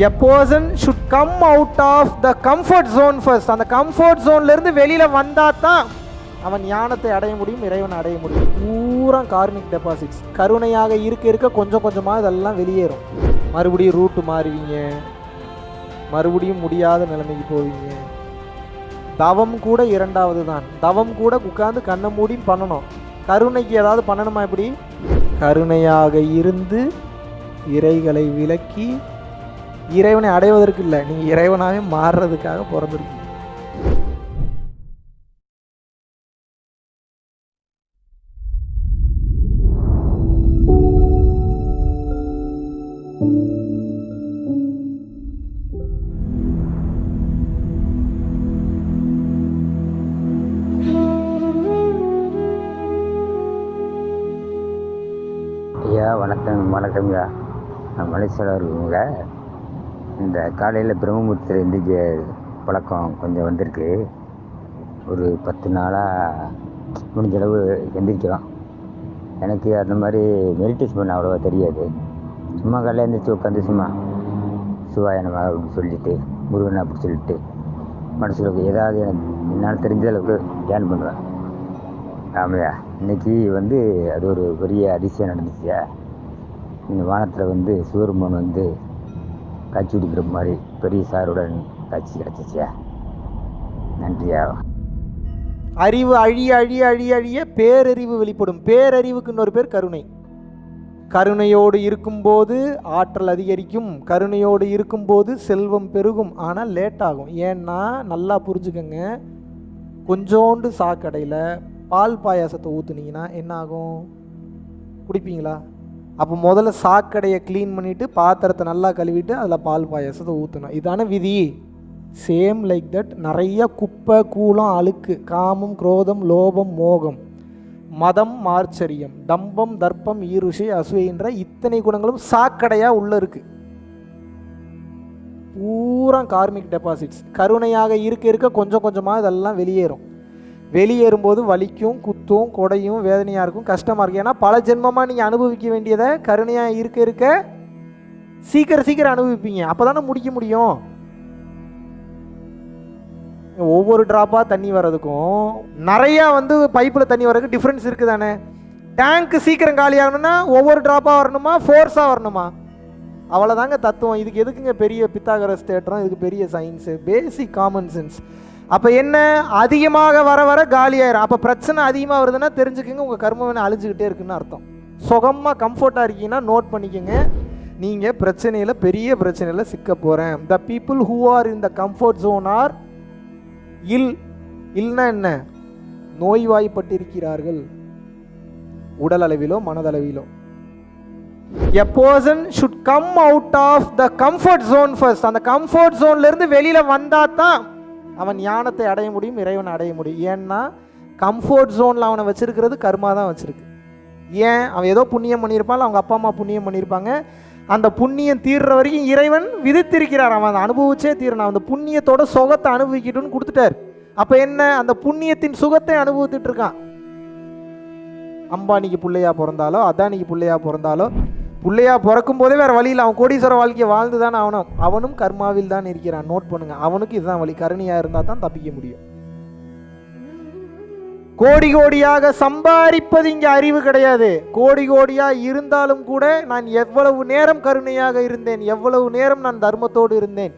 A person should come out of the comfort zone first அந்த comfort ஜோன்லேருந்து வெளியில் வந்தால் தான் அவன் ஞானத்தை அடைய முடியும் இறைவனை அடைய முடியும். பூரா கார்மிக் டெபாசிட்ஸ் கருணையாக இருக்க இருக்க கொஞ்சம் கொஞ்சமாக இதெல்லாம் வெளியேறும். மறுபடியும் ரூட்டு மாறுவீங்க. மறுபடியும் முடியாத நிலைமைக்கு போவீங்க. தவம் கூட இரண்டாவது தான். தவம் கூட உட்காந்து கண்ணை மூடி பண்ணணும். கருணைக்கு ஏதாவது பண்ணணுமா இப்படி கருணையாக இருந்து இறைகளை விலக்கி இறைவனை அடைவதற்கு இல்லை. நீங்கள் இறைவனாகவே மாறுறதுக்காக பிறந்திருக்கீங்க. ஐயா வணக்கம் வணக்கம்யா நான் மலேசியாவில் இருக்கவங்க இந்த காலையில் பிரம்மபுரத்தில் எந்திரிக்க பழக்கம் கொஞ்சம் வந்திருக்கு. ஒரு பத்து நாளாக முடிஞ்சளவு எந்திரிக்கிறோம் எனக்கு அந்த மாதிரி மெடிடேஷன் பண்ண அவ்வளோவா தெரியாது. சும்மா காலையில் எழுந்திரிச்சு உட்காந்து சும்மா சிவாயனமாக அப்படின்னு சொல்லிட்டு முருகன் அப்படி சொல்லிட்டு மனசில் ஏதாவது எனக்கு என்னால் தெரிஞ்ச அளவுக்கு தியானம் பண்ணுவேன் ஆமையா இன்னைக்கு வந்து அது ஒரு பெரிய அதிசயம் நடந்துச்சு இந்த வானத்தில் வந்து சிவருமன் வந்து காட்சி கொடுக்குற மாதிரி பெரிய சாருடன் காட்சி கிடச்சிச்சியா? நன்றியா? அறிவு அழிய அழிய அழிய அழிய பேரறிவு வெளிப்படும். பேரறிவுக்கு இன்னொரு பேர் கருணை. கருணையோடு இருக்கும்போது ஆற்றல் அதிகரிக்கும். கருணையோடு இருக்கும்போது செல்வம் பெருகும். ஆனால் லேட் ஆகும். ஏன்னா நல்லா புரிஞ்சுக்கங்க. கொஞ்சோண்டு சாக்கடையில் பால் பாயாசத்தை ஊற்றுனீங்கன்னா என்ன ஆகும்? குடிப்பீங்களா? அப்போ முதல்ல சாக்கடையை க்ளீன் பண்ணிவிட்டு பாத்திரத்தை நல்லா கழுவிட்டு அதில் பால் பாயாசத்தை ஊற்றணும் இதான விதி. சேம் லைக் தட் நிறைய குப்பை கூலம் அழுக்கு காமம் குரோதம் லோபம் மோகம் மதம் மார்ச்சரியம் தம்பம் தர்ப்பம் ஈருஷை அசுவைன்ற இத்தனை குணங்களும் சாக்கடையாக உள்ளே இருக்குது பூரா கார்மிக் டெபாசிட்ஸ் கருணையாக இருக்க இருக்க கொஞ்சம் கொஞ்சமாக இதெல்லாம் வெளியேறும். வெளியேறும்போது வலிக்கும் குத்தும் கொடையும் வேதனையாக இருக்கும் கஷ்டமாக இருக்கும். ஏன்னா பல ஜென்மமாக நீங்கள் அனுபவிக்க வேண்டியதை கருணையாக இருக்க இருக்க சீக்கிரம் சீக்கிரம் அனுபவிப்பீங்க. அப்போ தானே முடிக்க முடியும். ஒவ்வொரு ட்ராப்பாக தண்ணி வர்றதுக்கும் நிறையா வந்து பைப்பில் தண்ணி வர்றதுக்கு டிஃப்ரென்ஸ் இருக்குது தானே டேங்க்கு சீக்கிரம் காலி ஆகணும்னா ஒவ்வொரு ட்ராப்பாக வரணுமா? ஃபோர்ஸாக வரணுமா? அவ்வளோதாங்க தத்துவம். இதுக்கு எதுக்குங்க பெரிய பித்தாகரஸ் தேட்டரும் இதுக்கு பெரிய சயின்ஸு பேசிக் காமன் சென்ஸ் அப்போ என்ன? அதிகமாக வர வர காலியாயிரும். அப்போ பிரச்சனை அதிகமாக வருதுன்னா தெரிஞ்சுக்கோங்க உங்கள் கர்மவினை அழிஞ்சுக்கிட்டே இருக்குன்னு அர்த்தம். சுகமாக கம்ஃபர்ட்டாக இருக்கீங்கன்னா நோட் பண்ணிக்கோங்க. நீங்கள் பிரச்சனையில் பெரிய பிரச்சனையில் சிக்க போகிறேன் the people who are in the comfort zone are ill இல்னா என்ன? நோய்வாய்ப்பட்டிருக்கிறார்கள். உடல் அளவிலோ மனதளவிலோ. A person should come out of the comfort zone first அந்த கம்ஃபர்ட் ஜோன்லேருந்து வெளியில் வந்தால் தான் அவன் ஞானத்தை அடைய முடியும் இறைவனை அடைய முடியும். ஏன்னா கம்ஃபோர்ட் ஜோனில் அவனை வச்சிருக்கிறது கர்மா தான் வச்சுருக்கு. ஏன்? அவன் ஏதோ புண்ணியம் பண்ணியிருப்பான் அவங்க அப்பா அம்மா புண்ணியம் பண்ணியிருப்பாங்க. அந்த புண்ணியம் தீர்ற வரைக்கும் இறைவன் விதித்திருக்கிறார். அவன் அதை அனுபவிச்சே தீரணும். அந்த புண்ணியத்தோட சுகத்தை அனுபவிக்கட்டும்னு கொடுத்துட்டார். அப்போ என்ன? அந்த புண்ணியத்தின் சுகத்தை அனுபவித்துட்டு இருக்கான். அம்பானிக்கு பிள்ளையா பிறந்தாலோ அதானிக்கு பிள்ளையா பிறந்தாலோ பிள்ளையா பிறக்கும் போதே வேறு வழியில் அவன் கோடீஸ்வர வாழ்க்கையை வாழ்ந்து தான் அவனும் அவனும் கர்மாவில் தான் இருக்கிறான். நோட் பண்ணுங்க. அவனுக்கு இதுதான் வழி. கருணையாக இருந்தால் தான் தப்பிக்க முடியும். கோடி கோடியாக சம்பாதிப்பது இங்கே அறிவு கிடையாது. கோடி கோடியாக இருந்தாலும் கூட நான் எவ்வளவு நேரம் கருணையாக இருந்தேன் எவ்வளவு நேரம் நான் தர்மத்தோடு இருந்தேன்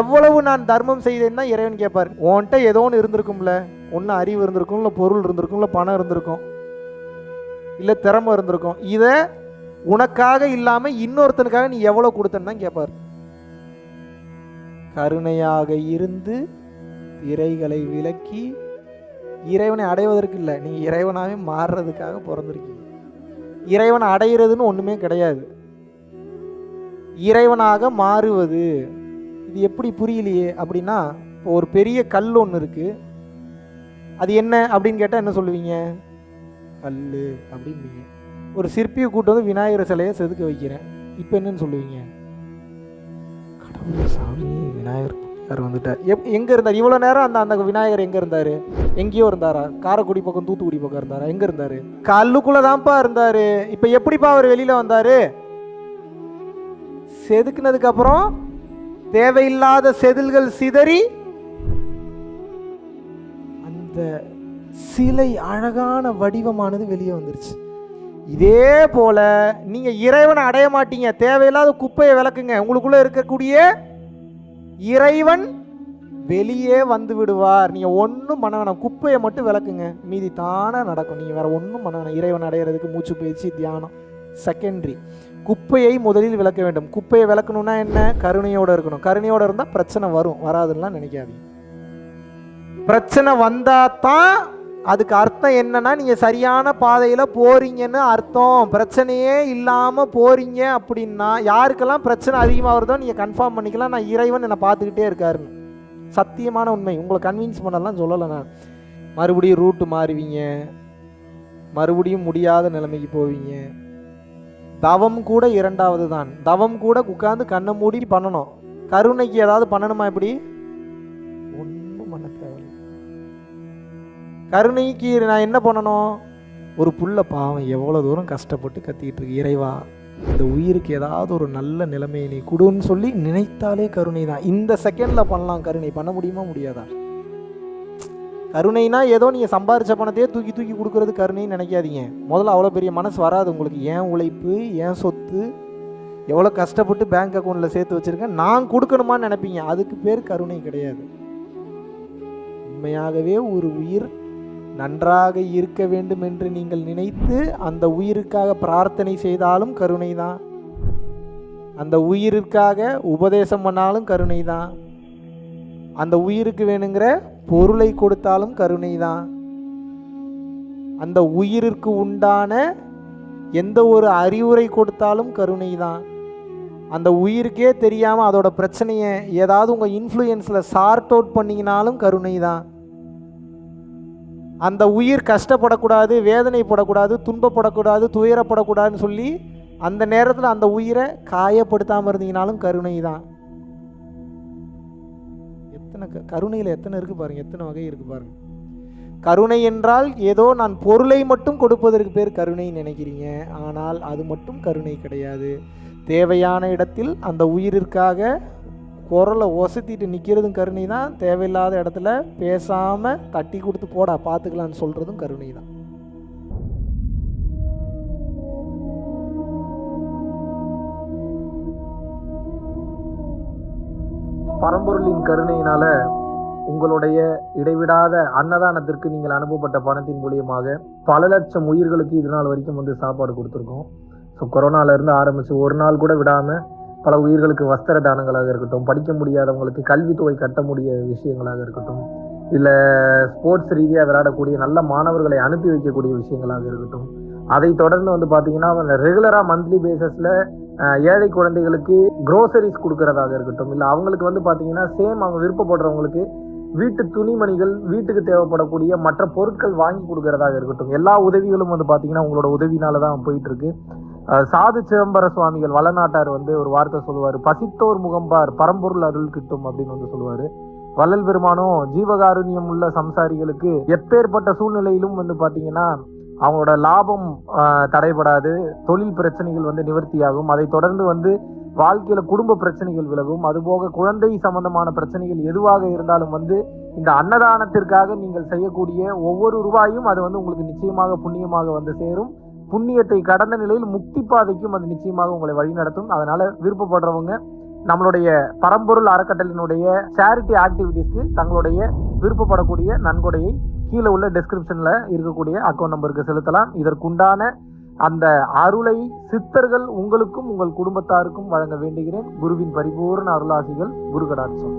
எவ்வளவு நான் தர்மம் செய்தேன் தான் இறைவன் கேட்பார். உன்கிட்ட ஏதோ ஒன்று இருந்திருக்கும்ல. ஒன்று அறிவு இருந்திருக்கும் இல்லை பொருள் இருந்திருக்கும் இல்லை பணம் இருந்திருக்கும் இல்லை திறமை இருந்திருக்கும். இதை உனக்காக இல்லாமல் இன்னொருத்தனுக்காக நீ எவ்வளோ கொடுத்தன்னு தான் கேட்பார் கருணையாக இருந்து இறைகளை விலக்கி இறைவனை அடைவதற்கு இல்லை நீங்கள் இறைவனாகவே மாறுறதுக்காக பிறந்திருக்கீங்க. இறைவனை அடைகிறதுன்னு ஒன்றுமே கிடையாது. இறைவனாக மாறுவது இது எப்படி புரியலையே அப்படின்னா இப்போ ஒரு பெரிய கல் ஒன்று இருக்குது அது என்ன அப்படின்னு கேட்டால் என்ன சொல்லுவீங்க? கல் அப்படிம்பீங்க ஒரு சிற்பியை கூட்டு வந்து விநாயகர் சிலையை செதுக்க வைக்கிறேன். இப்போ என்னன்னு சொல்லுவீங்க? கடவுள் சாமி விநாயகர் யார் வந்துட்டார். எப் எங்கே இருந்தார்? இவ்வளோ நேரம் அந்த அந்த விநாயகர் எங்கே இருந்தார்? எங்கேயோ இருந்தாரா? காரைக்குடி பக்கம் தூத்துக்குடி பக்கம் இருந்தாரா? எங்கே இருந்தார்? கல்லுக்குள்ளே தான்ப்பா இருந்தார். இப்போ எப்படிப்பா அவர் வெளியில் வந்தார்? செதுக்குனதுக்கப்புறம் தேவையில்லாத செதில்கள் சிதறி அந்த சிலை அழகான வடிவமானது வெளியே வந்துருச்சு. இதே போல நீங்க இறைவனை அடைய மாட்டீங்க. தேவையில்லாத குப்பையை விளக்குங்க. உங்களுக்குள்ள இருக்கக்கூடிய இறைவன் வெளியே வந்து விடுவார். நீங்க ஒன்றும் பண்ண வேணாம். குப்பையை மட்டும் விளக்குங்க. மீதி தானே நடக்கும். நீங்க வேற ஒன்றும் பண்ண வேணாம். இறைவன் அடையிறதுக்கு மூச்சு பயிற்சி தியானம் செகண்டரி குப்பையை முதலில் விளக்க வேண்டும். குப்பையை விளக்கணும்னா என்ன? கருணையோட இருக்கணும். கருணையோட இருந்தால் பிரச்சனை வரும். வராதுன்னா நினைக்காதீங்க. பிரச்சனை வந்தால் தான் அதுக்கு அர்த்தம் என்னன்னா நீங்கள் சரியான பாதையில் போறீங்கன்னு அர்த்தம். பிரச்சனையே இல்லாமல் போறீங்க அப்படின்னா யாருக்கெல்லாம் பிரச்சனை அதிகமாக வருதோ நீங்கள் கன்ஃபார்ம் பண்ணிக்கலாம். நான் இறைவன் என்னை பார்த்துக்கிட்டே இருக்காருன்னு சத்தியமான உண்மை. உங்களை கன்வின்ஸ் பண்ணலாம் சொல்லலை நான். மறுபடியும் ரூட்டு மாறுவீங்க. மறுபடியும் முடியாத நிலைமைக்கு போவீங்க. தவம் கூட இரண்டாவது தான். தவம் கூட உட்காந்து கண்ணை மூடி பண்ணணும். கருணைக்கு ஏதாவது பண்ணணுமா இப்படி? கருணைக்கு நான் என்ன பண்ணணும்? ஒரு புள்ள பாவம் எவ்வளோ தூரம் கஷ்டப்பட்டு கத்திக்கிட்டு இருக்கு. இறைவா இந்த உயிருக்கு ஏதாவது ஒரு நல்ல நிலைமையை நீ கொடுன்னு சொல்லி நினைத்தாலே கருணை தான் இந்த செகண்டில் பண்ணலாம். கருணை பண்ண முடியுமா? முடியாதா? கருணைனா ஏதோ நீங்கள் சம்பாரிச்ச பணத்தையே தூக்கி தூக்கி கொடுக்கறது கருணைன்னு நினைக்காதீங்க. முதல்ல அவ்வளோ பெரிய மனசு வராது உங்களுக்கு. ஏன் உழைப்பு ஏன் சொத்து எவ்வளோ கஷ்டப்பட்டு பேங்க் அக்கௌண்ட்டில் சேர்த்து வச்சுருக்கேன். நான் கொடுக்கணுமான்னு நினைப்பீங்க. அதுக்கு பேர் கருணை கிடையாது. உண்மையாகவே ஒரு உயிர் நன்றாக இருக்க வேண்டும் என்று நீங்கள் நினைத்து அந்த உயிருக்காக பிரார்த்தனை செய்தாலும் கருணை தான் அந்த உயிருக்காக உபதேசம் பண்ணாலும் கருணை தான் அந்த உயிருக்கு வேணுங்கிற பொருளை கொடுத்தாலும் கருணை தான் அந்த உயிருக்கு உண்டான எந்த ஒரு அறிவுரை கொடுத்தாலும் கருணை தான் அந்த உயிருக்கே தெரியாமல் அதோட பிரச்சனையை ஏதாவது உங்கள் இன்ஃப்ளூயன்ஸில் சார்ட் அவுட் பண்ணிங்கனாலும் கருணை தான் அந்த உயிர் கஷ்டப்படக்கூடாது வேதனைப்படக்கூடாது துன்பப்படக்கூடாது துயரப்படக்கூடாதுன்னு சொல்லி அந்த நேரத்தில் அந்த உயிரை காயப்படுத்தாமல் இருந்தீங்கனாலும் கருணை தான் எத்தனை க- கருணையில் எத்தனை இருக்குது பாருங்க எத்தனை வகை இருக்குது பாருங்க. கருணை என்றால் ஏதோ நான் பொருளை மட்டும் கொடுப்பதற்கு பேர் கருணை நினைக்கிறீங்க ஆனால் அது மட்டும் கருணை கிடையாது. தேவையான இடத்தில் அந்த உயிரிற்காக குரலை ஒசத்திட்டு நிற்கிறதும் கருணை தான் தேவையில்லாத இடத்துல பேசாமல் தட்டி கொடுத்து போடா பார்த்துக்கலான்னு சொல்கிறதும் கருணை தான் பரம்பொருளின் கருணையினால உங்களுடைய இடைவிடாத அன்னதானத்திற்கு நீங்கள் அனுப்பப்பட்ட பணத்தின் மூலியமாக பல லட்சம் உயிர்களுக்கு இது நாள் வரைக்கும் வந்து சாப்பாடு கொடுத்துருக்கோம். ஸோ கொரோனாலேருந்து ஆரம்பித்து ஒரு நாள் கூட விடாமல் பல உயிர்களுக்கு வஸ்திர தானங்களாக இருக்கட்டும் படிக்க முடியாதவங்களுக்கு கல்வித்தொகை கட்ட முடிய விஷயங்களாக இருக்கட்டும் இல்லை ஸ்போர்ட்ஸ் ரீதியாக விளையாடக்கூடிய நல்ல மாணவர்களை அனுப்பி வைக்கக்கூடிய விஷயங்களாக இருக்கட்டும். அதை தொடர்ந்து வந்து பார்த்தீங்கன்னா ரெகுலராக மந்த்லி பேசிஸில் ஏழை குழந்தைகளுக்கு குரோசரிஸ் கொடுக்கறதாக இருக்கட்டும் இல்லை அவங்களுக்கு வந்து பார்த்தீங்கன்னா சேம் அவங்க விருப்பப்படுறவங்களுக்கு வீட்டு துணிமணிகள் வீட்டுக்கு தேவைப்படக்கூடிய மற்ற பொருட்கள் வாங்கி கொடுக்கறதாக இருக்கட்டும். எல்லா உதவிகளும் வந்து பார்த்தீங்கன்னா உங்களோட உதவினால தான் போயிட்டு இருக்கு. சாது சிதம்பர சுவாமிகள் வளநாட்டார் வந்து ஒரு வார்த்தை சொல்லுவார். பசித்தோர் முகம்பார் பரம்பொருள் அருள் கிட்டும் அப்படின்னு வந்து சொல்லுவார். வள்ளல் பெருமானும் ஜீவகாருண்யம் உள்ள சம்சாரிகளுக்கு எப்பேற்பட்ட சூழ்நிலையிலும் வந்து பார்த்தீங்கன்னா அவங்களோட லாபம் தடைபடாது. தொழில் பிரச்சனைகள் வந்து நிவர்த்தியாகும். அதை தொடர்ந்து வந்து வாழ்க்கையில குடும்ப பிரச்சனைகள் விலகும். அதுபோக குழந்தை சம்பந்தமான பிரச்சனைகள் எதுவாக இருந்தாலும் வந்து இந்த அன்னதானத்திற்காக நீங்கள் செய்யக்கூடிய ஒவ்வொரு ரூபாயும் அது வந்து உங்களுக்கு நிச்சயமாக புண்ணியமாக வந்து சேரும். புண்ணியத்தை கடந்த நிலையில் முக்தி பாதைக்கும் அது நிச்சயமாக உங்களை வழிநடத்தும் அதனால விருப்பப்படுறவங்க நம்மளுடைய பரம்பொருள் அறக்கட்டளினுடைய சேரிட்டி ஆக்டிவிட்டிஸ்க்கு தங்களுடைய விருப்பப்படக்கூடிய நன்கொடையை கீழே உள்ள டெஸ்கிரிப்ஷன்ல இருக்கக்கூடிய அக்கௌண்ட் நம்பருக்கு செலுத்தலாம். இதற்குண்டான அந்த அருளை சித்தர்கள் உங்களுக்கும் உங்கள் குடும்பத்தாருக்கும் வழங்க வேண்டுகிறேன். குருவின் பரிபூர்ண அருளாசிகள் குரு கடாட்சம்